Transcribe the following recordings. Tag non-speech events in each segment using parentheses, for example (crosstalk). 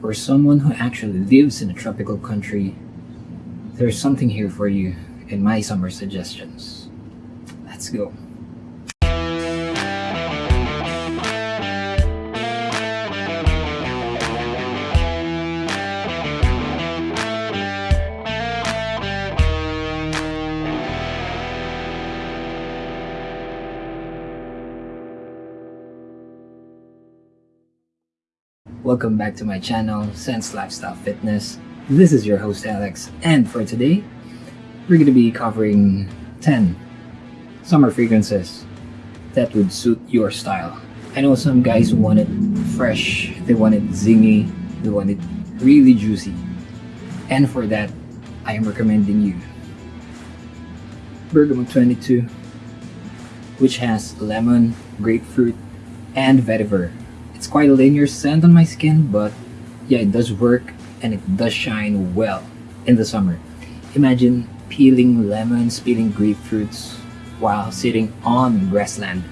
For someone who actually lives in a tropical country, there's something here for you in my summer suggestions. Let's go. Welcome back to my channel, Sense Lifestyle Fitness. This is your host Alex, and for today, we're going to be covering 10 summer fragrances that would suit your style. I know some guys want it fresh, they want it zingy, they want it really juicy. And for that, I am recommending you Bergamote 22, which has lemon, grapefruit, and vetiver it's quite a linear scent on my skin, but yeah, it does work and it does shine well in the summer. Imagine peeling lemons, peeling grapefruits while sitting on grassland.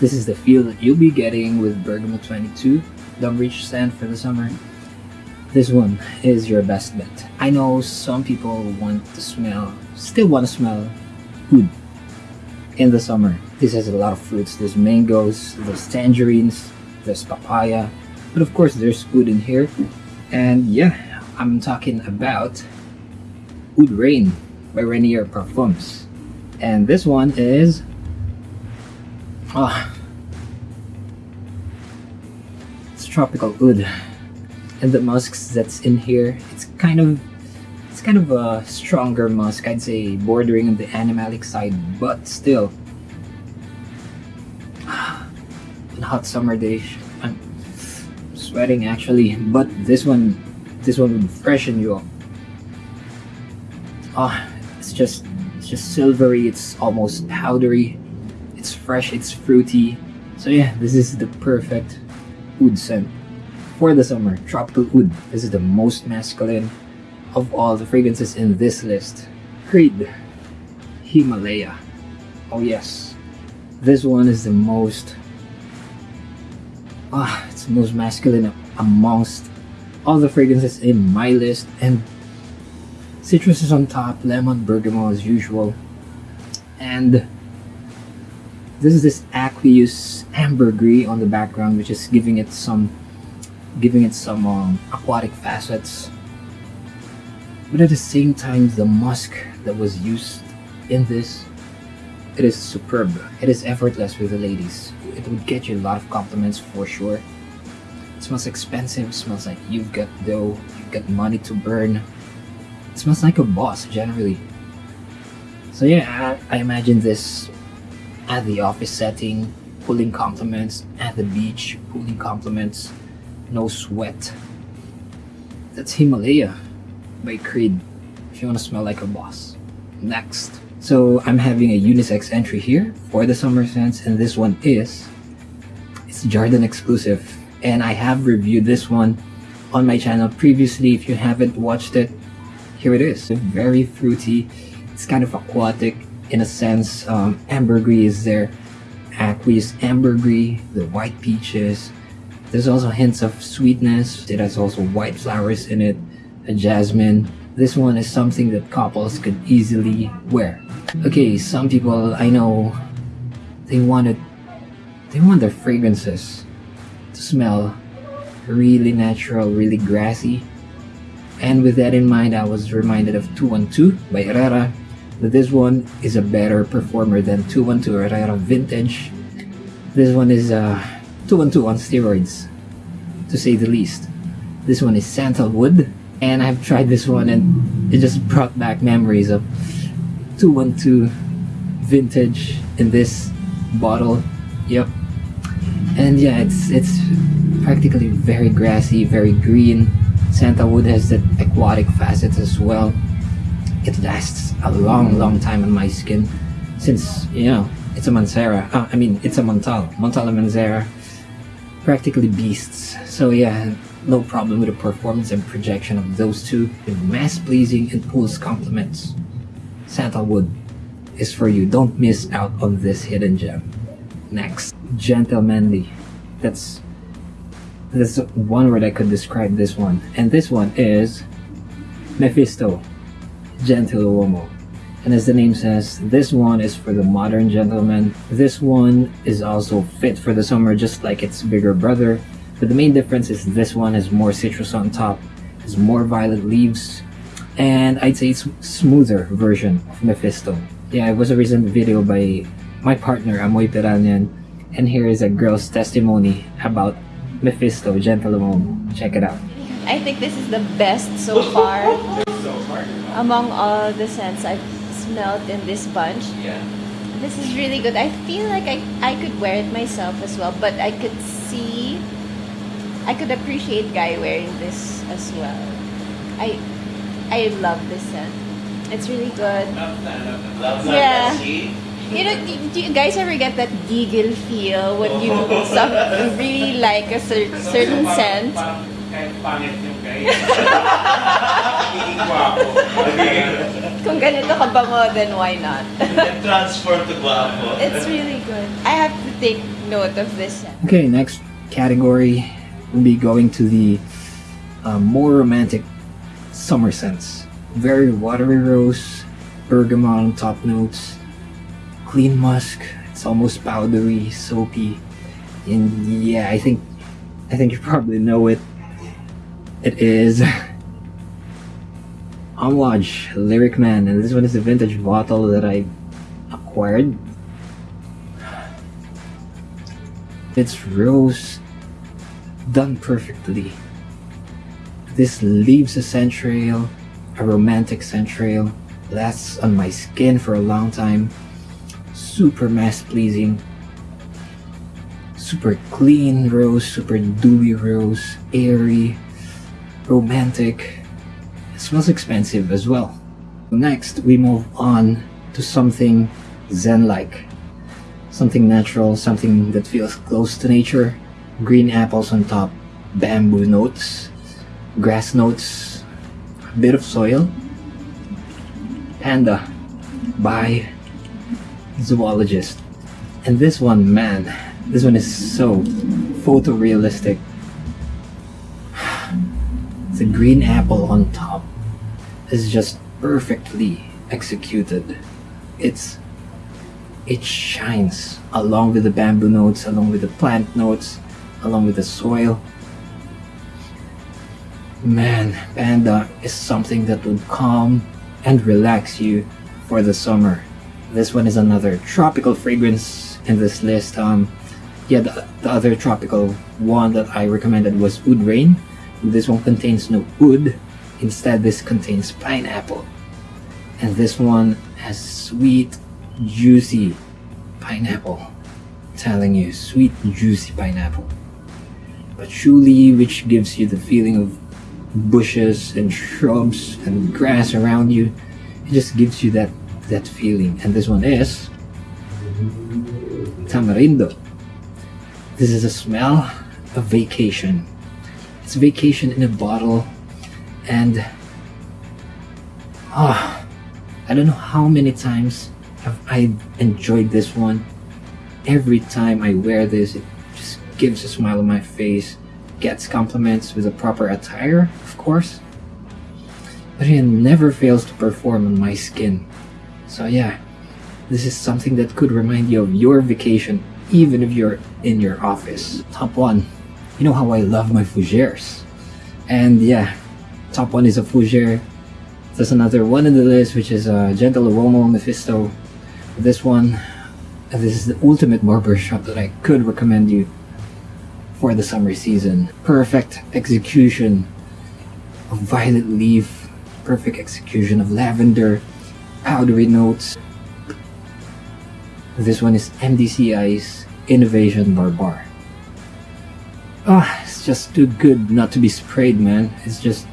This is the feel that you'll be getting with Bergamote 22, the rich scent for the summer. This one is your best bet. I know some people want to smell, still want to smell food in the summer. This has a lot of fruits. There's mangoes, there's tangerines, there's papaya, but of course there's food in here. And yeah, I'm talking about Oud Rain by Rainier Parfums. And this one is ah, it's tropical oud. And the musks that's in here, it's kind of it's kind of a stronger musk, I'd say bordering on the animalic side, but still hot summer day. I'm sweating actually, but this one, this one would freshen you up. Ah, oh, it's just, it's just silvery. It's almost powdery. It's fresh. It's fruity. So yeah, this is the perfect oud scent for the summer. Tropical oud. This is the most masculine of all the fragrances in this list. Creed Himalaya. Oh yes, this one is the most ah, it's the most masculine amongst all the fragrances in my list and citrus is on top lemon bergamot as usual. And this is this aqueous ambergris on the background which is giving it some giving it some um, aquatic facets. But at the same time the musk that was used in this it is superb it is effortless with the ladies it would get you a lot of compliments for sure. It smells expensive, it smells like you've got dough, you've got money to burn. It smells like a boss generally. So yeah, I, I imagine this at the office setting, pulling compliments, at the beach, pulling compliments, no sweat. That's Himalaya by Creed, if you want to smell like a boss. Next. So I'm having a unisex entry here for the summer scents and this one is it's Jordan exclusive. And I have reviewed this one on my channel previously if you haven't watched it. Here it is. Very fruity. It's kind of aquatic in a sense. Um, ambergris is there. Aqueous ambergris the white peaches. There's also hints of sweetness. It has also white flowers in it. A jasmine this one is something that couples could easily wear. Okay, some people I know, they wanted, they want their fragrances to smell really natural, really grassy. And with that in mind, I was reminded of 212 by Herrera. But this one is a better performer than 212 Herrera Vintage. This one is uh, 212 on steroids, to say the least. This one is sandalwood and I've tried this one and it just brought back memories of 212 vintage in this bottle. Yep. And yeah it's it's practically very grassy very green. Sandalwood has that aquatic facets as well. It lasts a long long time on my skin since you know it's a Mancera uh, I mean it's a Montale Montale Mancera practically beasts. So yeah no problem with the performance and projection of those two with mass pleasing and pulls compliments. Sandalwood is for you. Don't miss out on this hidden gem. Next, Gentlemanly. That's there's one word I could describe this one, and this one is Mephisto, Gentiluomo. And as the name says, this one is for the modern gentleman. This one is also fit for the summer just like its bigger brother. But the main difference is this one has more citrus on top, has more violet leaves, and I'd say it's smoother version of Mephisto. Yeah, it was a recent video by my partner Amoy Piranyan, and here is a girl's testimony about Mephisto Gentiluomo. Check it out. I think this is the best so far among all the scents I've smelled in this bunch. Yeah. This is really good. I feel like I, I could wear it myself as well, but I could see, I could appreciate Guy wearing this as well. I I love this scent. It's really good. Yeah. You know, do, do you guys ever get that giggle feel when you (laughs) some, really like a cer- certain scent? Kahit pangit yung guy. Magiging gwapo. Kung ganito kabango, then why not? transform to guapo. It's really good. I have to take note of this. Okay, next category be going to the uh, more romantic summer scents. Very watery rose, bergamot top notes, clean musk. It's almost powdery, soapy, and yeah, I think I think you probably know it. It is (laughs) Amouage Lyric Man, and this one is a vintage bottle that I acquired. It's rose done perfectly. This leaves a scent trail, a romantic scent trail, lasts on my skin for a long time, super mass pleasing, super clean rose, super dewy rose, airy, romantic. It smells expensive as well. Next, we move on to something zen-like. Something natural, something that feels close to nature. Green apples on top, bamboo notes, grass notes, a bit of soil. Panda by Zoologist. And this one, man, this one is so photorealistic. It's a green apple on top. It's just perfectly executed. It's it shines along with the bamboo notes, along with the plant notes, along with the soil. Man, Panda is something that would calm and relax you for the summer. This one is another tropical fragrance in this list. Um, yeah, the, the other tropical one that I recommended was Oud Rain. This one contains no oud. Instead, this contains pineapple. And this one has sweet, juicy pineapple. I'm telling you, sweet, juicy pineapple. Patchouli, which gives you the feeling of bushes and shrubs and grass around you. It just gives you that that feeling. And this one is tamarindo. This is a smell of vacation. It's vacation in a bottle, and ah, I don't know how many times have I enjoyed this one. Every time I wear this, it gives a smile on my face. Gets compliments with a proper attire, of course. But it never fails to perform on my skin. So yeah, this is something that could remind you of your vacation, even if you're in your office. Top one, you know how I love my fougères. And yeah, top one is a fougere. There's another one in the list, which is a Gentiluomo Mephisto. This one, this is the ultimate barber shop that I could recommend you for the summer season. Perfect execution of violet leaf, perfect execution of lavender, powdery notes. This one is MDCI's Invasion Barbare. Ah, it's just too good not to be sprayed, man. It's just,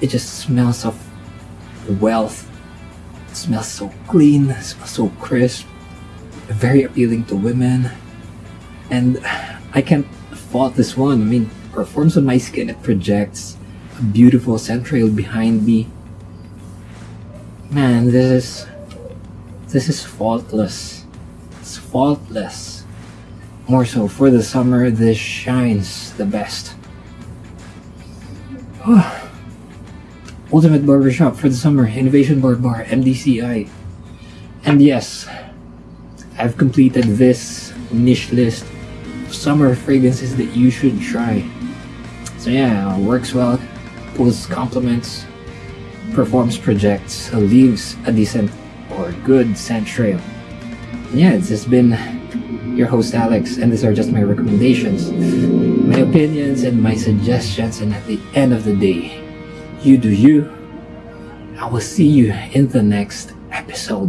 it just smells of wealth. It smells so clean, smells so crisp, very appealing to women. And I can't fault this one. I mean, performs on my skin, it projects a beautiful central behind me. Man, this is this is faultless. It's faultless. more so for the summer, this shines the best. Ultimate Barbershop for the summer, Invasion Barbare, MDCI. And yes, I've completed this niche list summer fragrances that you should try. So yeah, works well, pulls compliments, performs projects, leaves a decent or good scent trail. And yeah, it's just been your host Alex, and these are just my recommendations, my opinions, and my suggestions. And at the end of the day, you do you. I will see you in the next episode.